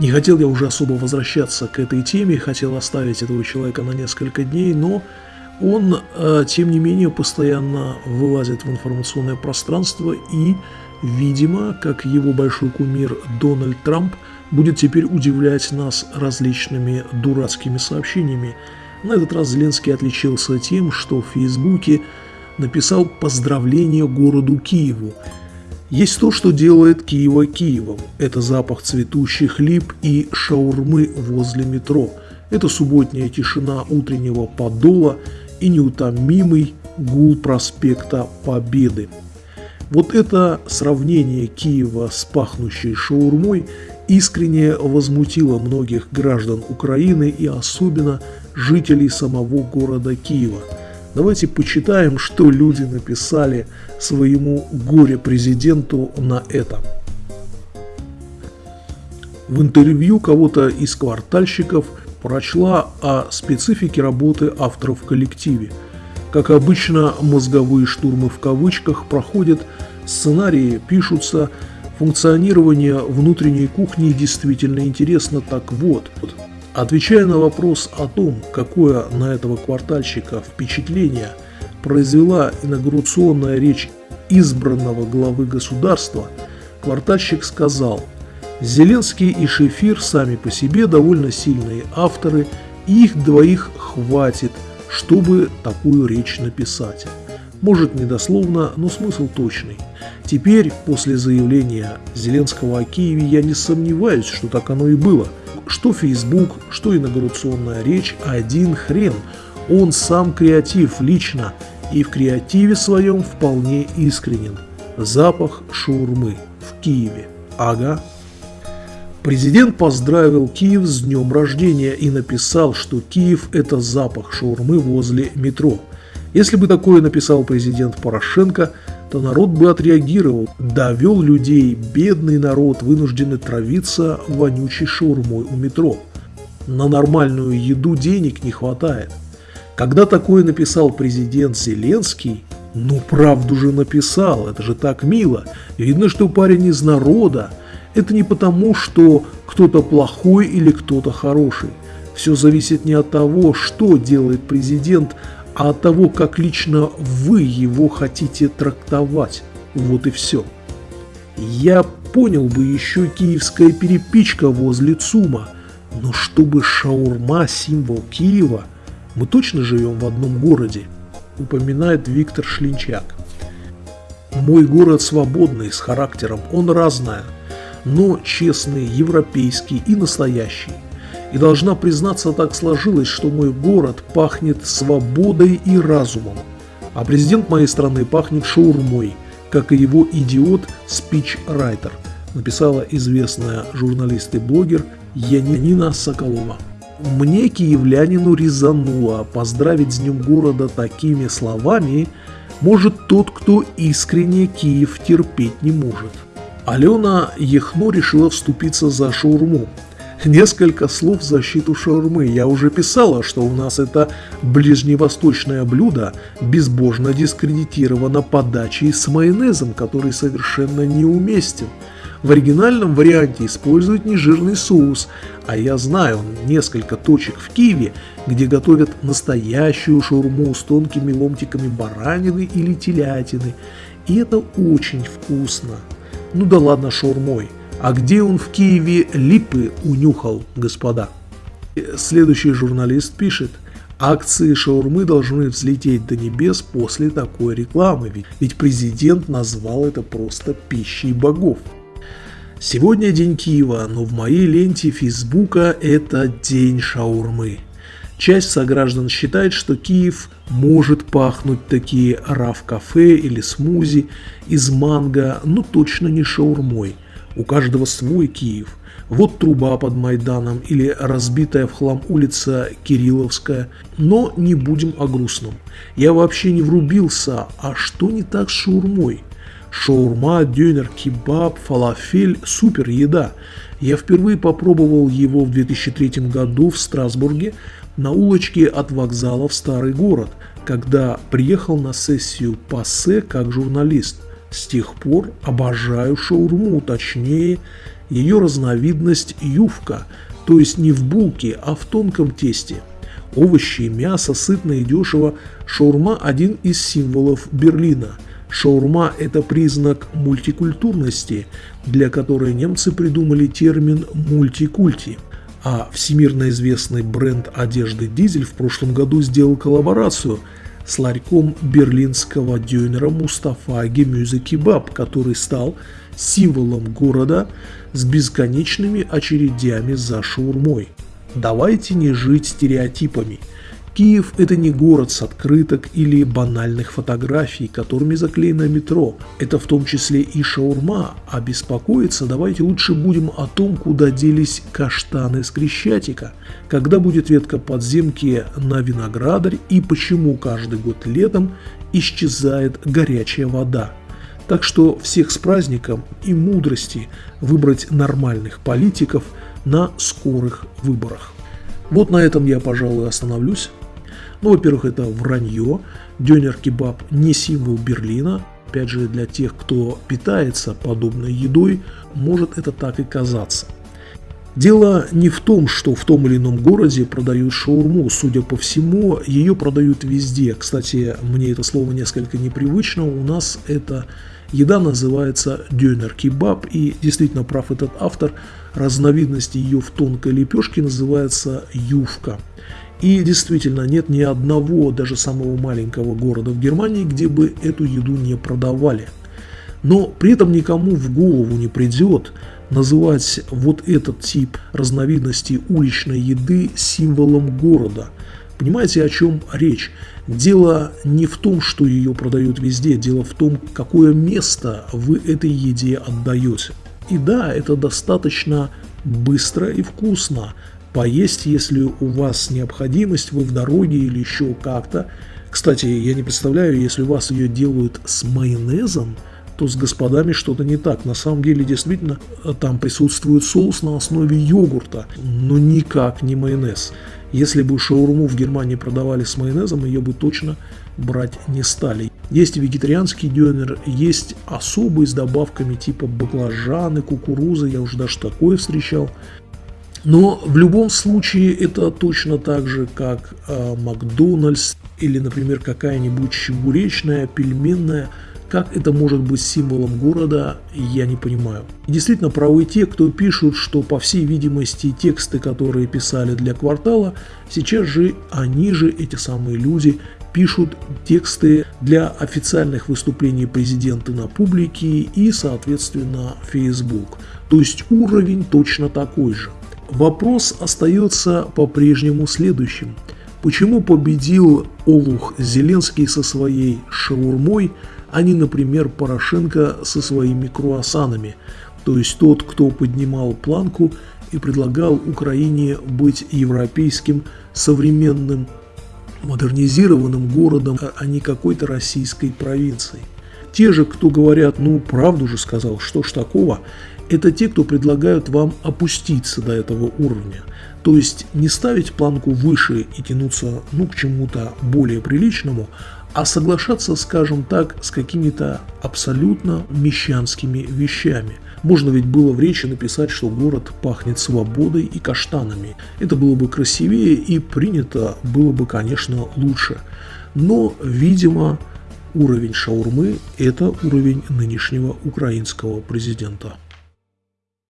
Не хотел я уже особо возвращаться к этой теме, хотел оставить этого человека на несколько дней, но он, э, тем не менее, постоянно вылазит в информационное пространство и, видимо, как его большой кумир Дональд Трамп, будет теперь удивлять нас различными дурацкими сообщениями. На этот раз Зеленский отличился тем, что в Фейсбуке написал поздравление городу Киеву – есть то, что делает Киева Киевом. Это запах цветущих лип и шаурмы возле метро. Это субботняя тишина утреннего подола и неутомимый гул проспекта Победы. Вот это сравнение Киева с пахнущей шаурмой искренне возмутило многих граждан Украины и особенно жителей самого города Киева – Давайте почитаем, что люди написали своему горе-президенту на это. В интервью кого-то из квартальщиков прочла о специфике работы авторов в коллективе. Как обычно, мозговые штурмы в кавычках проходят, сценарии пишутся, функционирование внутренней кухни действительно интересно, так вот – Отвечая на вопрос о том, какое на этого квартальщика впечатление произвела инаугурационная речь избранного главы государства, квартальщик сказал, Зеленский и Шефир сами по себе довольно сильные авторы, и их двоих хватит, чтобы такую речь написать. Может недословно, но смысл точный. Теперь, после заявления Зеленского о Киеве, я не сомневаюсь, что так оно и было – что Facebook, что инаугурационная речь, один хрен. Он сам креатив лично и в креативе своем вполне искренен. Запах шаурмы в Киеве. Ага. Президент поздравил Киев с днем рождения и написал, что Киев – это запах шаурмы возле метро. Если бы такое написал президент Порошенко – то народ бы отреагировал, довел людей, бедный народ, вынужденный травиться вонючей шаурмой у метро. На нормальную еду денег не хватает. Когда такое написал президент Зеленский, ну правду же написал, это же так мило. Видно, что парень из народа. Это не потому, что кто-то плохой или кто-то хороший. Все зависит не от того, что делает президент, а от того, как лично вы его хотите трактовать. Вот и все. Я понял бы еще киевская перепичка возле ЦУМа, но чтобы шаурма – символ Киева, мы точно живем в одном городе, упоминает Виктор Шлинчак. Мой город свободный, с характером, он разная, но честный, европейский и настоящий. И должна признаться, так сложилось, что мой город пахнет свободой и разумом. А президент моей страны пахнет шаурмой, как и его идиот-спич-райтер, написала известная журналист и блогер Янина Соколова. Мне, киевлянину, резануло поздравить с Днем города такими словами может тот, кто искренне Киев терпеть не может. Алена Ехно решила вступиться за шаурму. Несколько слов в защиту шаурмы. Я уже писала, что у нас это ближневосточное блюдо безбожно дискредитировано подачей с майонезом, который совершенно неуместен. В оригинальном варианте используют нежирный соус, а я знаю несколько точек в Киеве, где готовят настоящую шаурму с тонкими ломтиками баранины или телятины. И это очень вкусно. Ну да ладно шаурмой. А где он в Киеве липы унюхал, господа? Следующий журналист пишет, акции шаурмы должны взлететь до небес после такой рекламы, ведь президент назвал это просто пищей богов. Сегодня день Киева, но в моей ленте Фейсбука это день шаурмы. Часть сограждан считает, что Киев может пахнуть такие раф-кафе или смузи из манго, но точно не шаурмой – у каждого свой Киев. Вот труба под Майданом или разбитая в хлам улица Кирилловская. Но не будем о грустном. Я вообще не врубился, а что не так с шаурмой? Шаурма, дюнер, кебаб, фалафель – супер еда. Я впервые попробовал его в 2003 году в Страсбурге на улочке от вокзала в Старый город, когда приехал на сессию ПАСЕ как журналист. С тех пор обожаю шаурму, точнее, Ее разновидность ювка, то есть не в булке, а в тонком тесте. Овощи, мясо, сытно и дешево. Шаурма – один из символов Берлина. Шаурма – это признак мультикультурности, для которой немцы придумали термин «мультикульти». А всемирно известный бренд одежды «Дизель» в прошлом году сделал коллаборацию с ларьком берлинского дюнера Мустафа Гемюзе Кебаб, который стал символом города с бесконечными очередями за шаурмой. Давайте не жить стереотипами – Киев – это не город с открыток или банальных фотографий, которыми заклеено метро. Это в том числе и шаурма, а беспокоиться давайте лучше будем о том, куда делись каштаны с Крещатика, когда будет ветка подземки на виноградарь и почему каждый год летом исчезает горячая вода. Так что всех с праздником и мудрости выбрать нормальных политиков на скорых выборах. Вот на этом я, пожалуй, остановлюсь. Ну, во-первых, это вранье. Дёнер-кебаб не символ Берлина. Опять же, для тех, кто питается подобной едой, может это так и казаться. Дело не в том, что в том или ином городе продают шаурму. Судя по всему, ее продают везде. Кстати, мне это слово несколько непривычно. У нас эта еда называется дёнер-кебаб. И действительно прав этот автор. Разновидность ее в тонкой лепешке называется ювка. И действительно, нет ни одного, даже самого маленького города в Германии, где бы эту еду не продавали. Но при этом никому в голову не придет называть вот этот тип разновидности уличной еды символом города. Понимаете, о чем речь? Дело не в том, что ее продают везде, дело в том, какое место вы этой еде отдаете. И да, это достаточно быстро и вкусно, поесть, если у вас необходимость, вы в дороге или еще как-то. Кстати, я не представляю, если у вас ее делают с майонезом, то с господами что-то не так. На самом деле, действительно, там присутствует соус на основе йогурта, но никак не майонез. Если бы шаурму в Германии продавали с майонезом, ее бы точно брать не стали. Есть вегетарианский дёнер, есть особый с добавками типа баклажаны, кукурузы, я уже даже такое встречал. Но в любом случае это точно так же, как э, Макдональдс или, например, какая-нибудь чебуречная, пельменная. Как это может быть символом города, я не понимаю. И действительно правы те, кто пишут, что по всей видимости тексты, которые писали для квартала, сейчас же они же, эти самые люди, пишут тексты для официальных выступлений президента на публике и, соответственно, Facebook. То есть уровень точно такой же. Вопрос остается по-прежнему следующим. Почему победил Олух Зеленский со своей шаурмой, а не, например, Порошенко со своими круассанами? То есть тот, кто поднимал планку и предлагал Украине быть европейским, современным, модернизированным городом, а не какой-то российской провинцией. Те же, кто говорят, ну, правду же сказал, что ж такого, это те, кто предлагают вам опуститься до этого уровня. То есть не ставить планку выше и тянуться ну, к чему-то более приличному, а соглашаться, скажем так, с какими-то абсолютно мещанскими вещами. Можно ведь было в речи написать, что город пахнет свободой и каштанами. Это было бы красивее и принято было бы, конечно, лучше. Но, видимо, уровень шаурмы – это уровень нынешнего украинского президента.